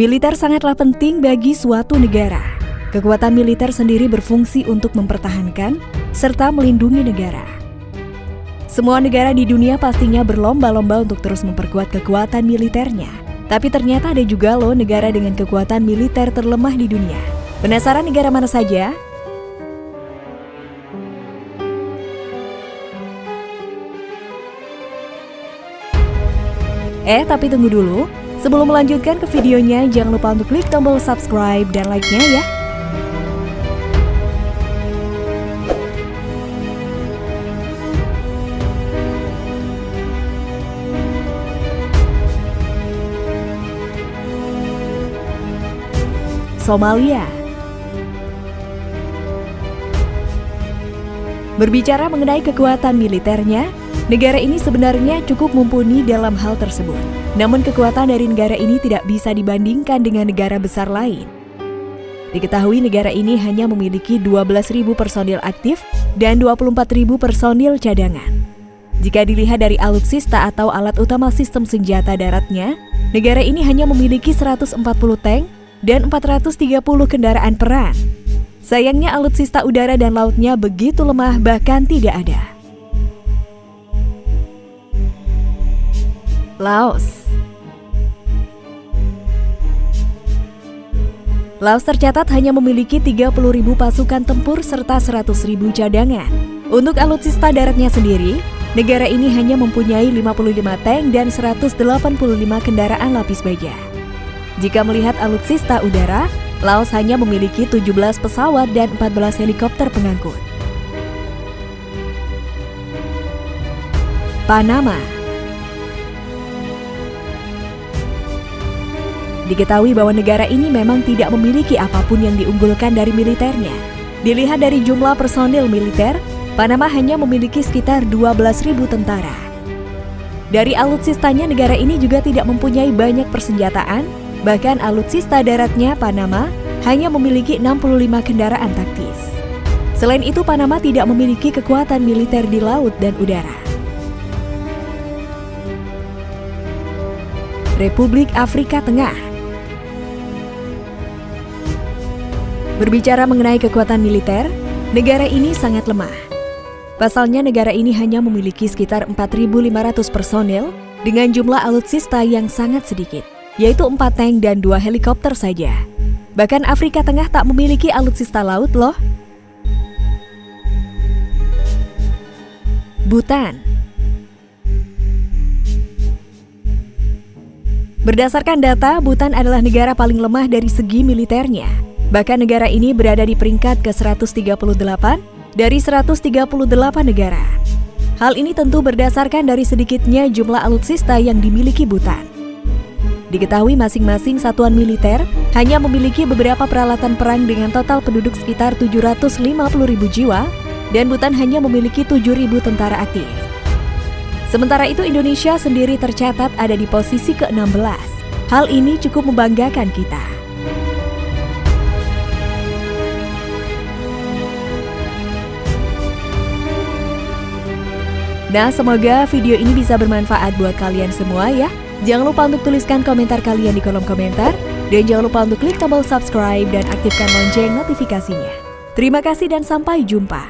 Militer sangatlah penting bagi suatu negara. Kekuatan militer sendiri berfungsi untuk mempertahankan serta melindungi negara. Semua negara di dunia pastinya berlomba-lomba untuk terus memperkuat kekuatan militernya. Tapi ternyata ada juga loh negara dengan kekuatan militer terlemah di dunia. Penasaran negara mana saja? Eh, tapi tunggu dulu. Sebelum melanjutkan ke videonya, jangan lupa untuk klik tombol subscribe dan like-nya ya. Somalia Berbicara mengenai kekuatan militernya, Negara ini sebenarnya cukup mumpuni dalam hal tersebut. Namun kekuatan dari negara ini tidak bisa dibandingkan dengan negara besar lain. Diketahui negara ini hanya memiliki 12.000 personil aktif dan 24.000 personil cadangan. Jika dilihat dari alutsista atau alat utama sistem senjata daratnya, negara ini hanya memiliki 140 tank dan 430 kendaraan perang. Sayangnya alutsista udara dan lautnya begitu lemah bahkan tidak ada. Laos Laos tercatat hanya memiliki 30.000 pasukan tempur serta 100.000 cadangan. Untuk alutsista daratnya sendiri, negara ini hanya mempunyai 55 tank dan 185 kendaraan lapis baja. Jika melihat alutsista udara, Laos hanya memiliki 17 pesawat dan 14 helikopter pengangkut. Panama Diketahui bahwa negara ini memang tidak memiliki apa pun yang diunggulkan dari militernya. Dilihat dari jumlah personil militer, Panama hanya memiliki sekitar 12.000 tentara. Dari alutsistanya negara ini juga tidak mempunyai banyak persenjataan, bahkan alutsista daratnya Panama hanya memiliki 65 kendaraan taktis. Selain itu Panama tidak memiliki kekuatan militer di laut dan udara. Republik Afrika Tengah Berbicara mengenai kekuatan militer, negara ini sangat lemah. Pasalnya negara ini hanya memiliki sekitar 4.500 personel dengan jumlah alutsista yang sangat sedikit, yaitu 4 tank dan 2 helikopter saja. Bahkan Afrika Tengah tak memiliki alutsista laut loh. Bhutan Berdasarkan data, Bhutan adalah negara paling lemah dari segi militernya. Bahkan negara ini berada di peringkat ke-138 dari 138 negara. Hal ini tentu berdasarkan dari sedikitnya jumlah alutsista yang dimiliki Bhutan. Diketahui masing-masing satuan militer hanya memiliki beberapa peralatan perang dengan total penduduk sekitar 750 ribu jiwa dan Bhutan hanya memiliki 7 ribu tentara aktif. Sementara itu Indonesia sendiri tercatat ada di posisi ke-16. Hal ini cukup membanggakan kita. Nah, semoga video ini bisa bermanfaat buat kalian semua ya. Jangan lupa untuk tuliskan komentar kalian di kolom komentar. Dan jangan lupa untuk klik tombol subscribe dan aktifkan lonceng notifikasinya. Terima kasih dan sampai jumpa.